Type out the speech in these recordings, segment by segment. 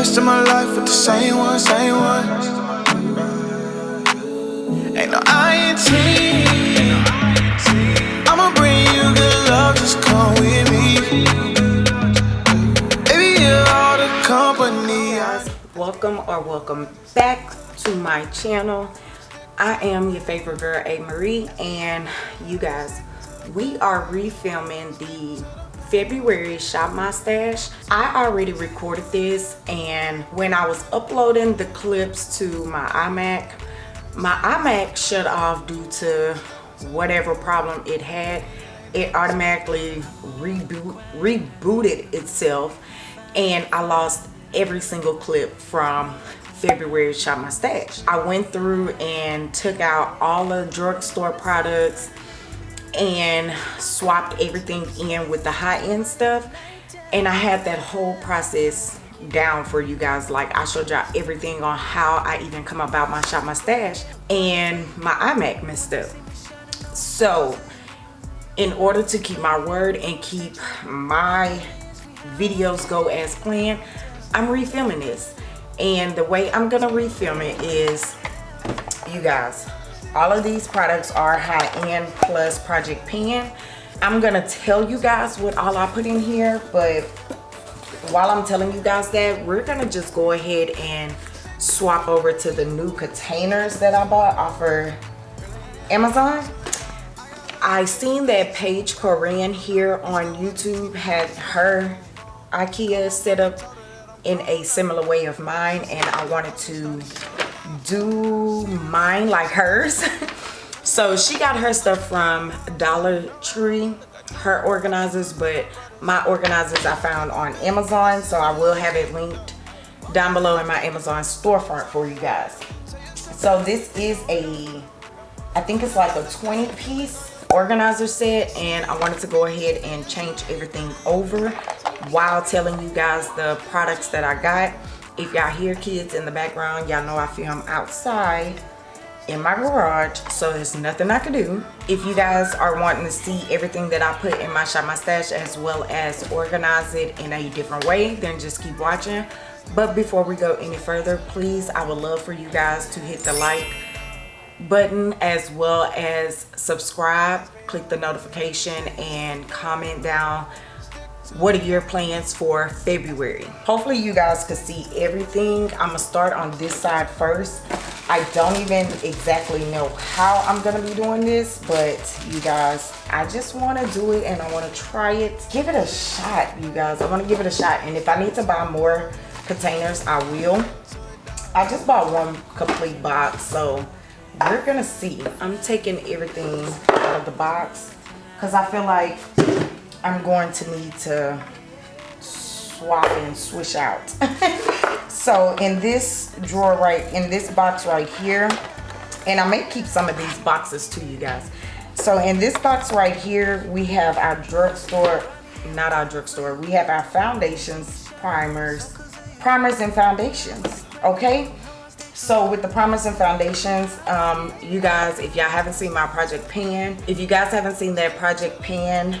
rest of my life with the same one, same one. Ain't no. I'ma bring you good love, just come with me. Baby, you're all the company. Welcome or welcome back to my channel i am your favorite girl a marie and you guys we are refilming the february shop my stash i already recorded this and when i was uploading the clips to my imac my imac shut off due to whatever problem it had it automatically reboot rebooted itself and i lost every single clip from February shop my stash. I went through and took out all the drugstore products and swapped everything in with the high-end stuff. And I had that whole process down for you guys. Like I showed y'all everything on how I even come about my shop my stash and my iMac messed up. So in order to keep my word and keep my videos go as planned I'm refilming this. And the way I'm gonna refilm it is you guys all of these products are high-end plus project pan I'm gonna tell you guys what all I put in here but while I'm telling you guys that we're gonna just go ahead and swap over to the new containers that I bought off of Amazon. I seen that Paige Korean here on YouTube had her Ikea set up in a similar way of mine and I wanted to do mine like hers so she got her stuff from Dollar Tree her organizers but my organizers I found on Amazon so I will have it linked down below in my Amazon storefront for you guys so this is a I think it's like a 20 piece organizer set and I wanted to go ahead and change everything over while telling you guys the products that I got. If y'all hear kids in the background, y'all know I film outside in my garage so there's nothing I can do. If you guys are wanting to see everything that I put in my shop my stash as well as organize it in a different way then just keep watching. But before we go any further please I would love for you guys to hit the like button as well as subscribe click the notification and comment down what are your plans for February? Hopefully you guys can see everything. I'm gonna start on this side first. I don't even exactly know how I'm gonna be doing this but you guys I just want to do it and I want to try it. Give it a shot you guys. I want to give it a shot. And if I need to buy more containers I will. I just bought one complete box so we're gonna see. I'm taking everything out of the box because i feel like i'm going to need to swap and swish out. So in this drawer right in this box right here and i may keep some of these boxes to you guys. So in this box right here we have our drugstore not our drugstore we have our foundations primers primers and foundations okay? So with the primers and foundations um, you guys if y'all haven't seen my project pan if you guys haven't seen that project pan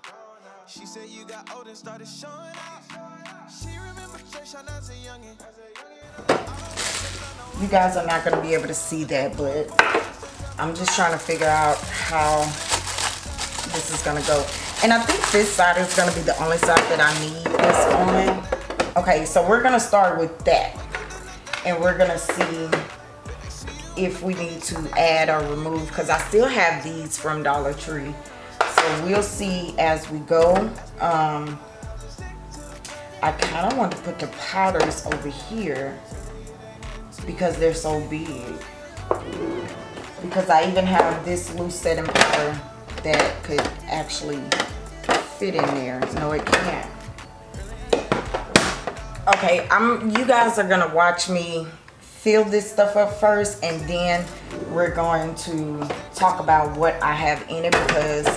She said you got old and started showing up. She as a youngin'. You guys are not going to be able to see that, but I'm just trying to figure out how this is going to go. And I think this side is going to be the only side that I need this on. Okay, so we're going to start with that. And we're going to see if we need to add or remove because I still have these from Dollar Tree so we'll see as we go. Um, I kind of want to put the powders over here because they're so big. Because I even have this loose setting powder that could actually fit in there. No it can't. Okay I'm you guys are gonna watch me fill this stuff up first and then we're going to talk about what I have in it because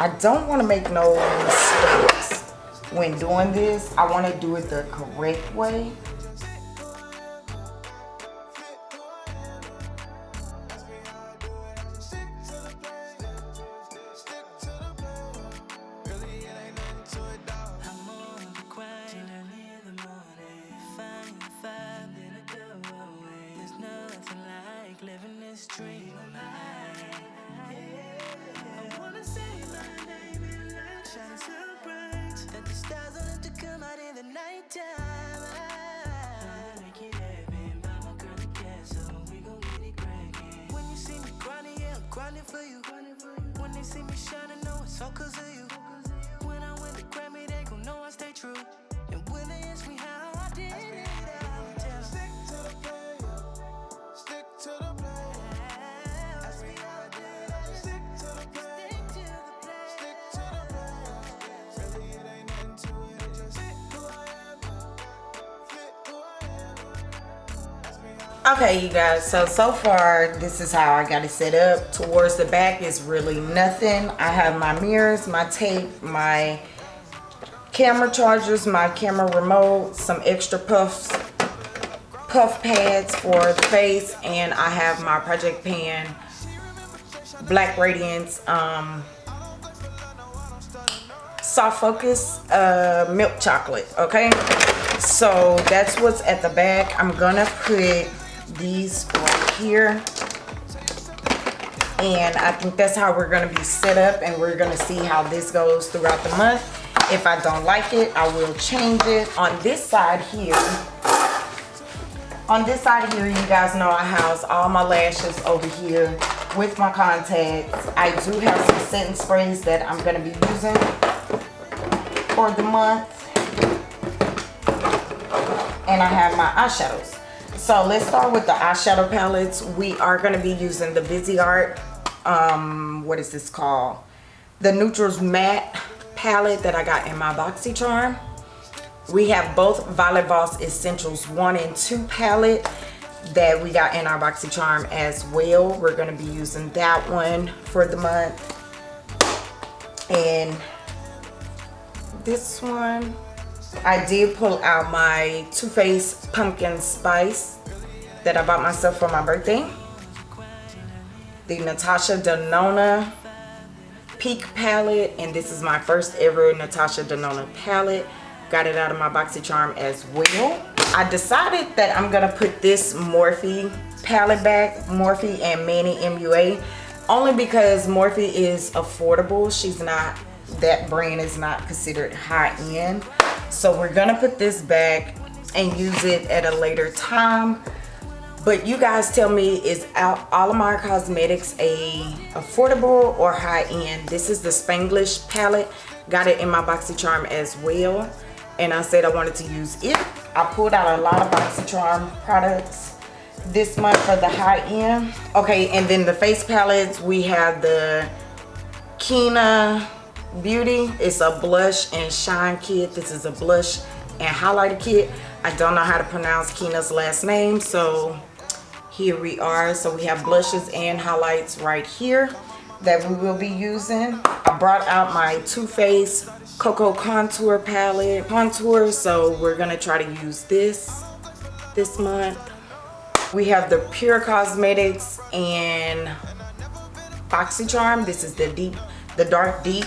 I don't want to make no mistakes when doing this. I want to do it the correct way. Okay you guys so so far this is how i got it set up. Towards the back is really nothing. I have my mirrors my tape my camera chargers my camera remote some extra puffs puff pads for the face and i have my project pan black radiance um soft focus uh milk chocolate okay? So that's what's at the back. I'm gonna put these right here. And I think that's how we're to be set up and we're to see how this goes throughout the month. If I don't like it I will change it. On this side here on this side here you guys know I house all my lashes over here with my contacts. I do have some setting sprays that I'm to be using for the month. And I have my eyeshadows so let's start with the eyeshadow palettes. We are going to be using the Viseart um what is this called? The neutrals matte palette that i got in my boxycharm. We have both violet voss essentials one and two palette that we got in our boxycharm as well. We're going to be using that one for the month. And this one I did pull out my Too Faced Pumpkin Spice that I bought myself for my birthday. The Natasha Denona Peak palette and this is my first ever Natasha Denona palette. Got it out of my BoxyCharm as well. I decided that I'm going to put this Morphe palette back, Morphe and Manny MUA, only because Morphe is affordable. She's not, that brand is not considered high end so we're gonna put this back and use it at a later time. But you guys tell me is Alamar Cosmetics a affordable or high-end this is the Spanglish palette. Got it in my BoxyCharm as well. And I said I wanted to use it. I pulled out a lot of BoxyCharm products this month for the high-end okay and then the face palettes. We have the Kina Beauty. It's a blush and shine kit. This is a blush and highlighter kit. I don't know how to pronounce Kina's last name, so here we are. So we have blushes and highlights right here that we will be using. I brought out my Too Faced Cocoa Contour Palette contour, so we're gonna try to use this this month. We have the Pure Cosmetics and BoxyCharm. This is the deep, the dark deep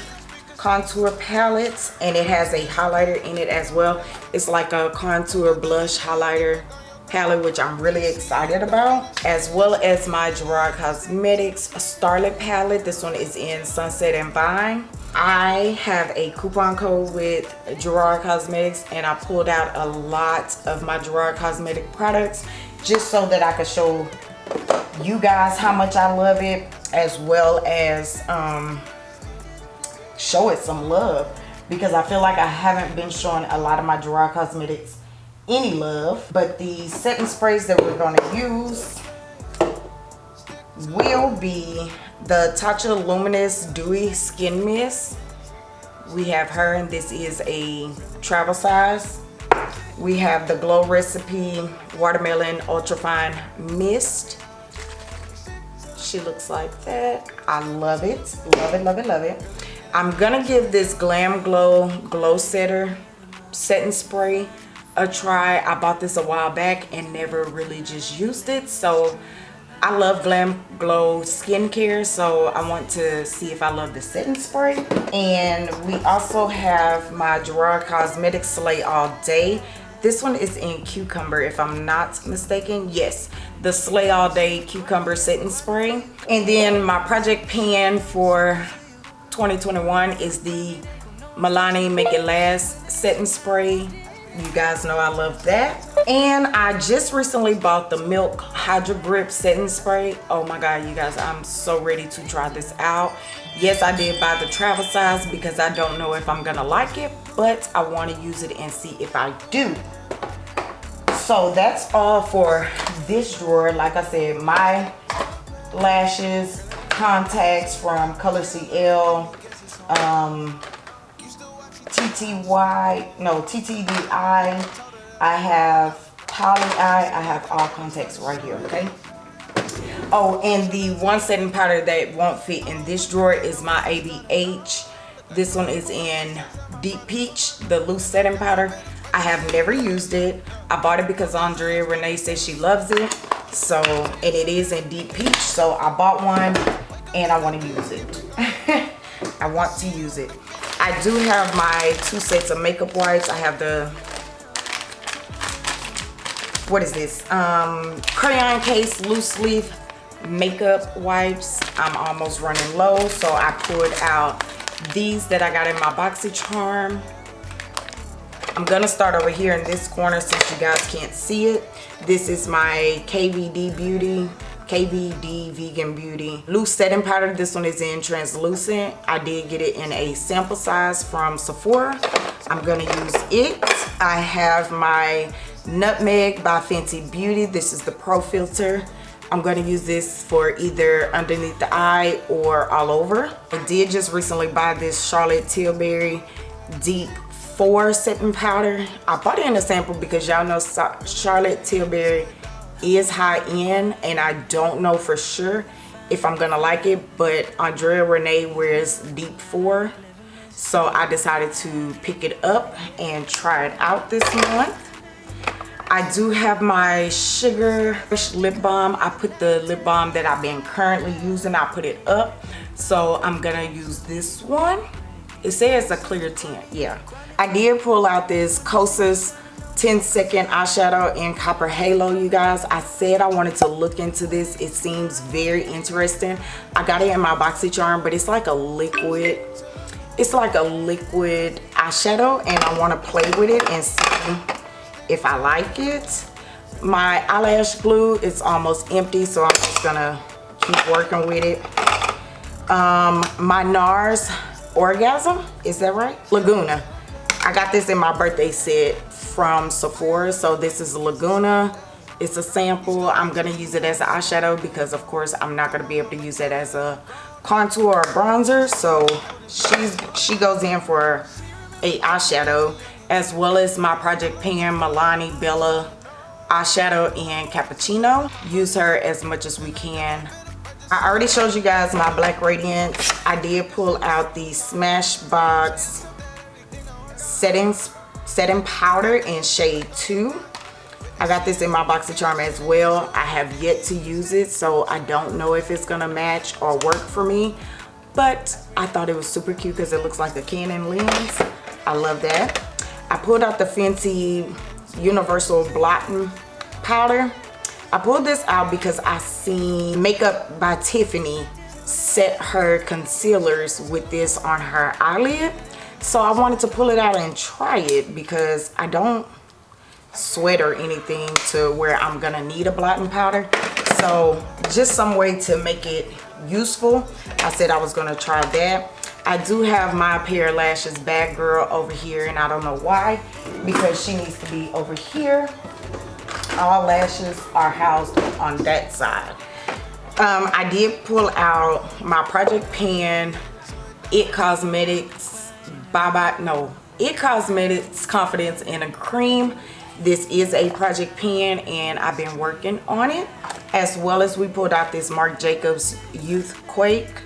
contour palettes and it has a highlighter in it as well. It's like a contour blush highlighter palette which i'm really excited about as well as my gerard cosmetics starlet palette. This one is in sunset and vine. I have a coupon code with gerard cosmetics and i pulled out a lot of my gerard cosmetic products just so that i could show you guys how much i love it as well as um show it some love because I feel like I haven't been showing a lot of my Gerard Cosmetics any love. But the setting sprays that we're going to use will be the Tatcha Luminous Dewy Skin Mist. We have her and this is a travel size. We have the Glow Recipe Watermelon Ultra Fine Mist. She looks like that. I love it. Love it, love it, love it. I'm gonna give this Glam Glow Glow Setter setting spray a try. I bought this a while back and never really just used it. So I love Glam Glow skincare. So I want to see if I love the setting spray. And we also have my Gerard Cosmetics Slay All Day. This one is in cucumber if I'm not mistaken. Yes, the Slay All Day Cucumber Setting Spray. And then my project pan for 2021 is the Milani Make It Last Setting Spray you guys know I love that. And I just recently bought the Milk Hydro Grip Setting Spray. Oh my God, you guys, I'm so ready to try this out. Yes, I did buy the travel size because I don't know if I'm gonna like it, but I wanna use it and see if I do. So that's all for this drawer. Like I said, my lashes, contacts from Color CL, um, TTY, no, TTDeye. I have Poly Eye. I have all contacts right here, okay? Oh, and the one setting powder that won't fit in this drawer is my ABH. This one is in Deep Peach, the loose setting powder. I have never used it. I bought it because Andrea Renee says she loves it. So, and it is in Deep Peach. So I bought one and I want to use it. I want to use it. I do have my two sets of makeup wipes. I have the, what is this? Um, crayon case loose leaf makeup wipes. I'm almost running low, so I pulled out these that I got in my BoxyCharm. I'm gonna start over here in this corner since you guys can't see it. This is my KVD Beauty KVD Vegan Beauty loose setting powder. This one is in translucent. I did get it in a sample size from Sephora. I'm gonna use it. I have my Nutmeg by Fenty Beauty. This is the Pro Filter. I'm going to use this for either underneath the eye or all over. I did just recently buy this Charlotte Tilbury Deep 4 setting powder. I bought it in a sample because y'all know Charlotte Tilbury is high end and I don't know for sure if I'm gonna like it but Andrea Renee wears deep 4 so I decided to pick it up and try it out this month. I do have my sugar lip balm. I put the lip balm that I've been currently using I put it up. So I'm gonna use this one. It says a clear tint yeah. I did pull out this Kosas 10 second eyeshadow in copper halo you guys. I said i wanted to look into this. It seems very interesting. I got it in my boxycharm but it's like a liquid it's like a liquid eyeshadow and i want to play with it and see if i like it. My eyelash glue is almost empty so i'm just gonna keep working with it. Um my nars orgasm is that right? Laguna. I got this in my birthday set from Sephora. So this is Laguna. It's a sample. I'm going to use it as an eyeshadow because of course I'm not going to be able to use it as a contour or bronzer. So she's she goes in for a eyeshadow as well as my Project Pan Milani Bella eyeshadow in Cappuccino. Use her as much as we can. I already showed you guys my Black Radiance. I did pull out the Smashbox settings setting powder in shade 2 I got this in my BoxyCharm as well. I have yet to use it so I don't know if it's gonna match or work for me but I thought it was super cute because it looks like a Canon lens. I love that. I pulled out the Fenty Universal Blotting Powder. I pulled this out because I seen Makeup by Tiffany set her concealers with this on her eyelid so I wanted to pull it out and try it because I don't sweat or anything to where I'm gonna need a blotting powder. So just some way to make it useful I said I was gonna try that. I do have my pair of lashes bag girl over here and I don't know why because she needs to be over here. All lashes are housed on that side. Um, I did pull out my project pan it cosmetics bye bye no. It cosmetics confidence in a cream. This is a project pan and I've been working on it as well as we pulled out this Marc Jacobs Youth Quake.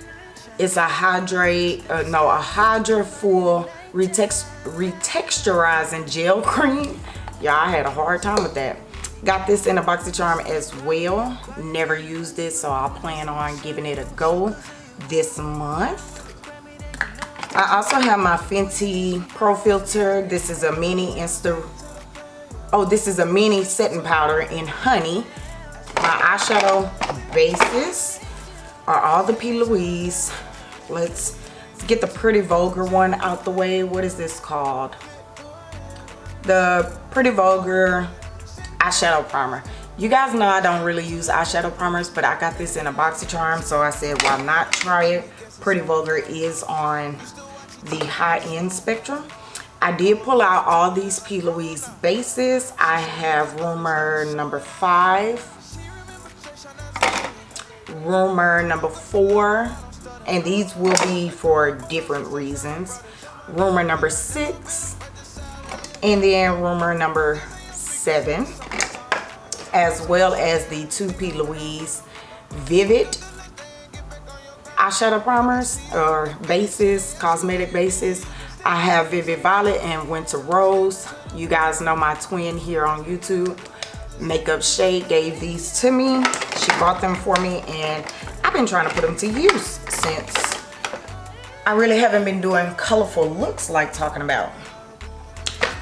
It's a hydrate uh, no a hydra full retext retexturizing gel cream. I had a hard time with that. Got this in a BoxyCharm as well. Never used this so I'll plan on giving it a go this month I also have my Fenty Pro Filter. This is a mini Insta oh this is a mini setting powder in honey. My eyeshadow bases are all the P. Louise. Let's, let's get the pretty vulgar one out the way. What is this called? The pretty vulgar eyeshadow primer. You guys know I don't really use eyeshadow primers but I got this in a BoxyCharm so I said why not try it? Pretty vulgar is on the high-end spectrum I did pull out all these P. Louise bases. I have rumor number five, rumor number four, and these will be for different reasons. Rumor number six, and then rumor number seven, as well as the two P. Louise Vivid eyeshadow primers or bases, cosmetic bases. I have Vivid Violet and Winter Rose. You guys know my twin here on YouTube. Makeup Shade gave these to me. She bought them for me and I've been trying to put them to use since I really haven't been doing colorful looks like talking about.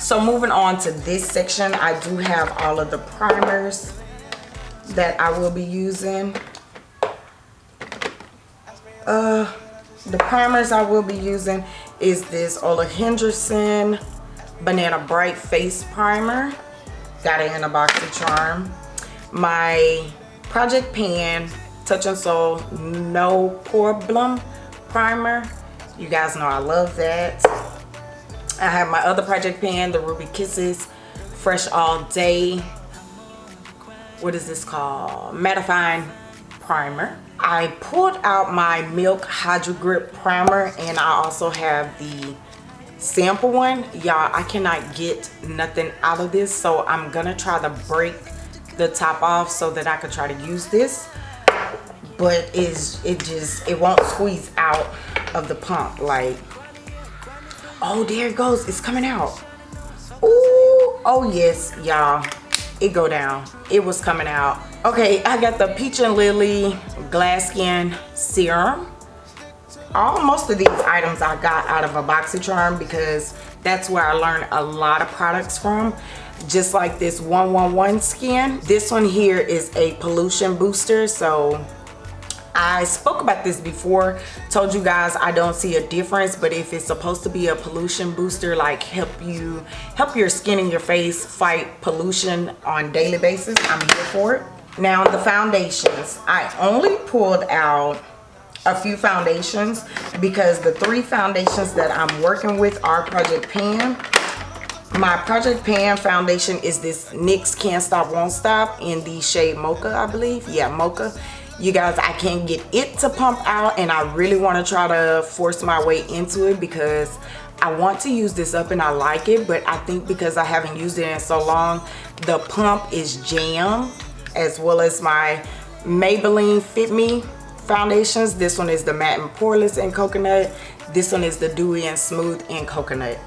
So moving on to this section, I do have all of the primers that I will be using. Uh, the primers I will be using is this Ole Henriksen Banana Bright Face Primer. Got it in a BoxyCharm. My Project Pan Touch In Sol No Problem Primer. You guys know I love that. I have my other Project Pan, the Ruby Kisses Fresh All Day. What is this called? Mattifying Primer. I pulled out my Milk Hydro Grip Primer and I also have the sample one. Y'all, I cannot get nothing out of this so I'm gonna try to break the top off so that I can try to use this. But it's, it just, it won't squeeze out of the pump like, oh there it goes, it's coming out. Ooh, oh yes, y'all, it go down. It was coming out. Okay i got the peach and lily glass skin serum. All most of these items i got out of a boxycharm because that's where i learned a lot of products from. Just like this 111 skin this one here is a pollution booster so I spoke about this before, told you guys I don't see a difference, but if it's supposed to be a pollution booster, like help you, help your skin and your face fight pollution on daily basis, I'm here for it. Now the foundations, I only pulled out a few foundations because the three foundations that I'm working with are Project Pan. My Project Pan foundation is this NYX Can't Stop Won't Stop in the shade Mocha, I believe. Yeah, Mocha. You guys, I can't get it to pump out and I really want to try to force my way into it because I want to use this up and I like it, but I think because I haven't used it in so long, the pump is jammed as well as my Maybelline Fit Me foundations. This one is the Matte and Poreless in Coconut. This one is the Dewy and Smooth in Coconut.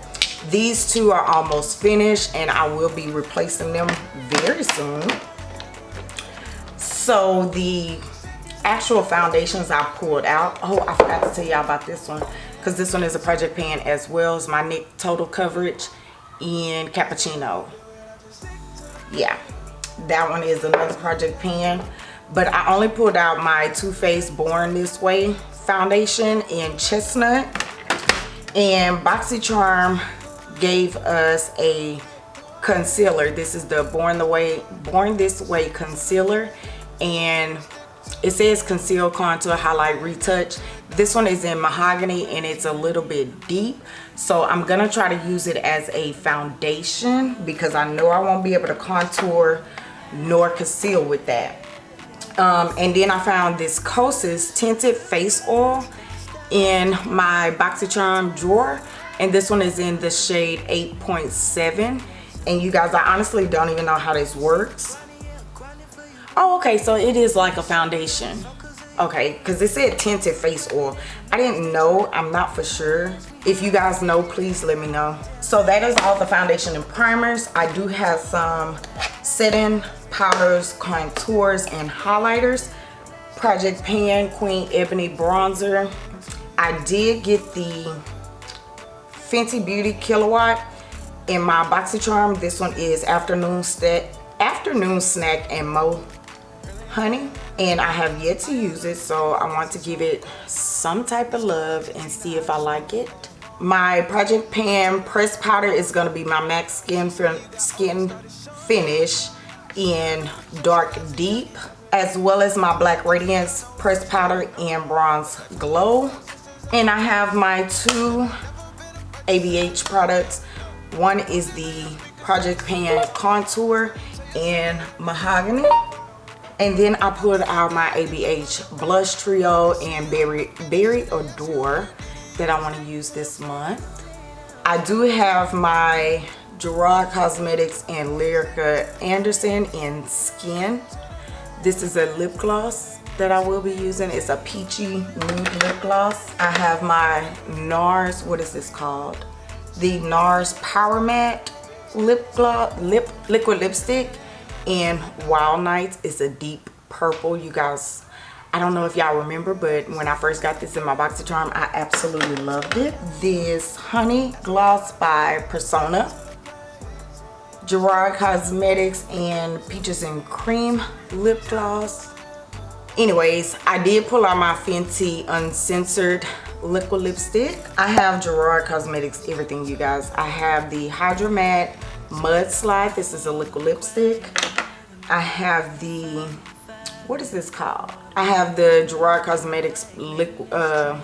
These two are almost finished and I will be replacing them very soon. So the actual foundations I pulled out. Oh, I forgot to tell y'all about this one because this one is a project pan as well as my NYX Total Coverage in Cappuccino. Yeah, that one is another project pan but i only pulled out my Too Faced born this way foundation in chestnut and boxycharm gave us a concealer this is the born the way born this way concealer and it says conceal contour highlight retouch this one is in mahogany and it's a little bit deep so i'm gonna try to use it as a foundation because i know i won't be able to contour nor conceal with that. Um, and then I found this Kosas Tinted Face Oil in my BoxyCharm drawer. And this one is in the shade 8.7. and you guys I honestly don't even know how this works oh okay so it is like a foundation. Okay because it said tinted face oil. I didn't know I'm not for sure. If you guys know please let me know. So that is all the foundation and primers. I do have some setting powders contours and highlighters. Project pan queen ebony bronzer. I did get the Fenty Beauty Killawatt in my BoxyCharm. This one is Afternoon Snack, Afternoon Snack and Mo Honey. And I have yet to use it, so I want to give it some type of love and see if I like it. My Project Pan pressed powder is going to be my MAC Skin, Skin Finish in Dark Deep as well as my Black Radiance pressed powder in Bronze Glow. And I have my two ABH products. One is the Project Pan Contour in Mahogany. And then I pulled out my ABH Blush Trio and Berry, Berry Adore that I want to use this month. I do have my Gerard Cosmetics and Lyrica Anderson in Skin. This is a lip gloss that I will be using. It's a peachy nude lip gloss. I have my NARS, what is this called? The NARS Power Matte lip gloss, lip liquid lipstick in Wild Nights. It's a deep purple. You guys, I don't know if y'all remember, but when I first got this in my BoxyCharm, I absolutely loved it. This Honey Gloss by Persona. Gerard Cosmetics and Peaches and Cream lip gloss anyways i did pull out my fenty uncensored liquid lipstick i have gerard cosmetics everything you guys i have the hydra matte mudslide this is a liquid lipstick i have the what is this called? I have the gerard cosmetics liquid uh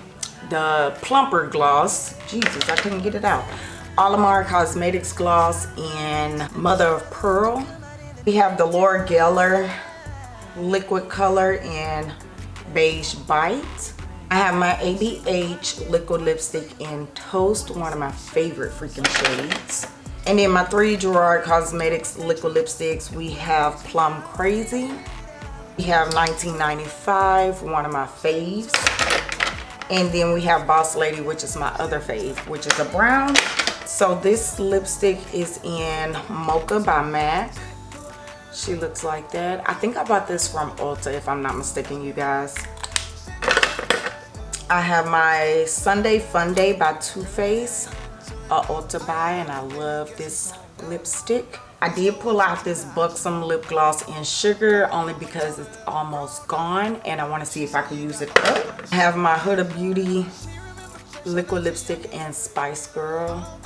the plumper gloss. Jesus i couldn't get it out. Alamar Cosmetics Gloss in Mother of Pearl. We have the Laura Geller liquid color in beige bite. I have my abh liquid lipstick in toast one of my favorite freaking shades and then my three gerard cosmetics liquid lipsticks we have plum crazy we have 1995 one of my faves. And then we have boss lady which is my other fave which is a brown. So this lipstick is in mocha by mac. She looks like that. I think i bought this from ulta if i'm not mistaken you guys. I have my sunday fun day by Too Faced a ulta buy and i love this lipstick. I did pull out this buxom lip gloss in sugar only because it's almost gone and i want to see if i can use it up. I have my huda beauty liquid lipstick and spice girl.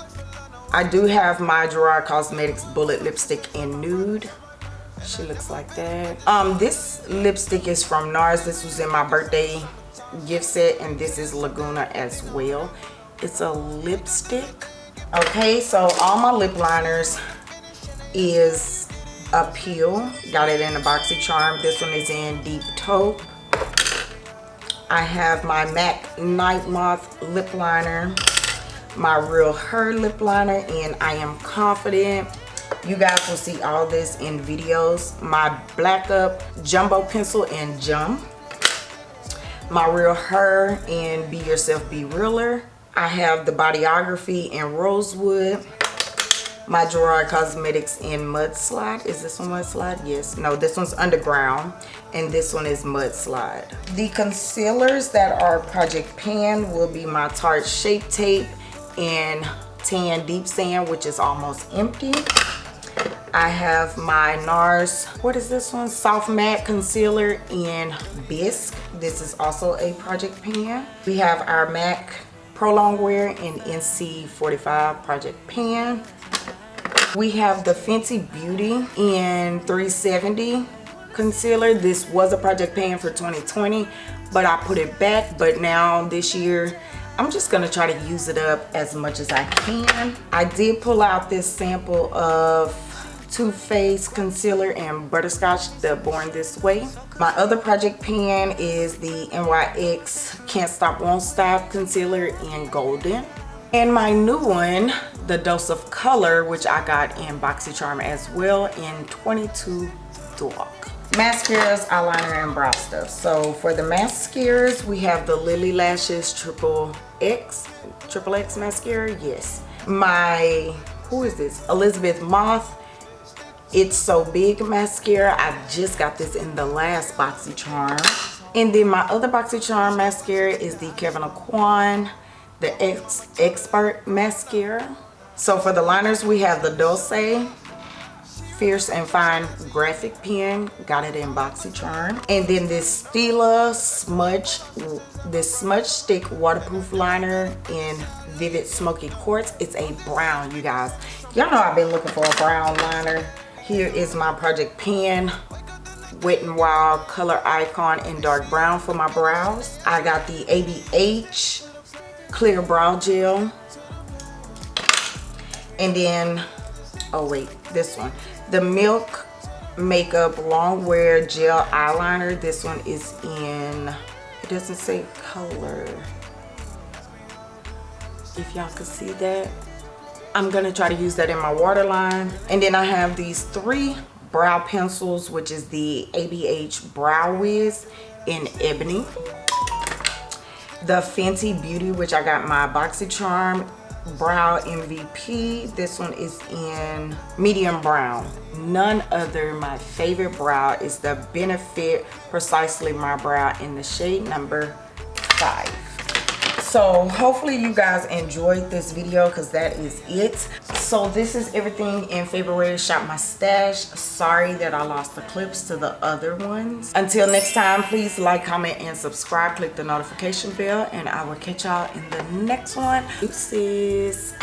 I do have my gerard cosmetics bullet lipstick in nude. She looks like that. Um this lipstick is from nars. This was in my birthday gift set and this is laguna as well it's a lipstick. Okay so all my lip liners is a peel. Got it in a boxy charm this one is in deep taupe. I have my mac night moth lip liner my real her lip liner and i am confident. You guys will see all this in videos. My black up jumbo pencil and jump my real her and be yourself be realer i have the bodyography in rosewood my gerard cosmetics in mudslide is this one mudslide yes no this one's underground and this one is mudslide the concealers that are project pan will be my tarte shape tape in tan deep sand which is almost empty I have my NARS, what is this one? Soft Matte Concealer in Bisque. This is also a project pan. We have our MAC Pro Longwear in NC45 project pan. We have the Fenty Beauty in 370 concealer. This was a project pan for 2020, but I put it back. But now this year, I'm just going to try to use it up as much as I can. I did pull out this sample of too Faced Concealer and Butterscotch, the Born This Way. My other project pan is the NYX Can't Stop Won't Stop Concealer in Golden. And my new one the Dose of Color, which I got in BoxyCharm as well in 22 dark. Mascaras, eyeliner, and brow stuff. So for the mascaras, we have the Lily Lashes Triple X, Triple X mascara, yes. My, who is this? Elizabeth Mott It's So Big mascara. I just got this in the last BoxyCharm. And then my other BoxyCharm mascara is the Kevyn Aucoin, the X Expert mascara. So for the liners, we have the Doucce Fierce and Fine graphic pen. Got it in BoxyCharm. And then this Stila Smudge, this Smudge Stick Waterproof Liner in Vivid Smoky Quartz. It's a brown, you guys. Y'all know I've been looking for a brown liner. Here is my Project Pen Wet n Wild Color Icon in dark brown for my brows. I got the ABH Clear Brow Gel. And then, oh wait, this one the milk makeup long wear gel eyeliner this one is in it doesn't say color if y'all can see that i'm gonna try to use that in my waterline. And then i have these three brow pencils which is the abh brow wiz in ebony. The fenty beauty which i got my boxycharm brow mvp this one is in medium brown. None other. My favorite brow is the benefit precisely my brow in the shade number five so hopefully you guys enjoyed this video because that is it. So this is everything in february. Shop my stash. Sorry that i lost the clips to the other ones. Until next time please like comment and subscribe. Click the notification bell and i will catch y'all in the next one. Oopsies.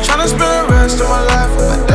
Tryna spend the rest of my life with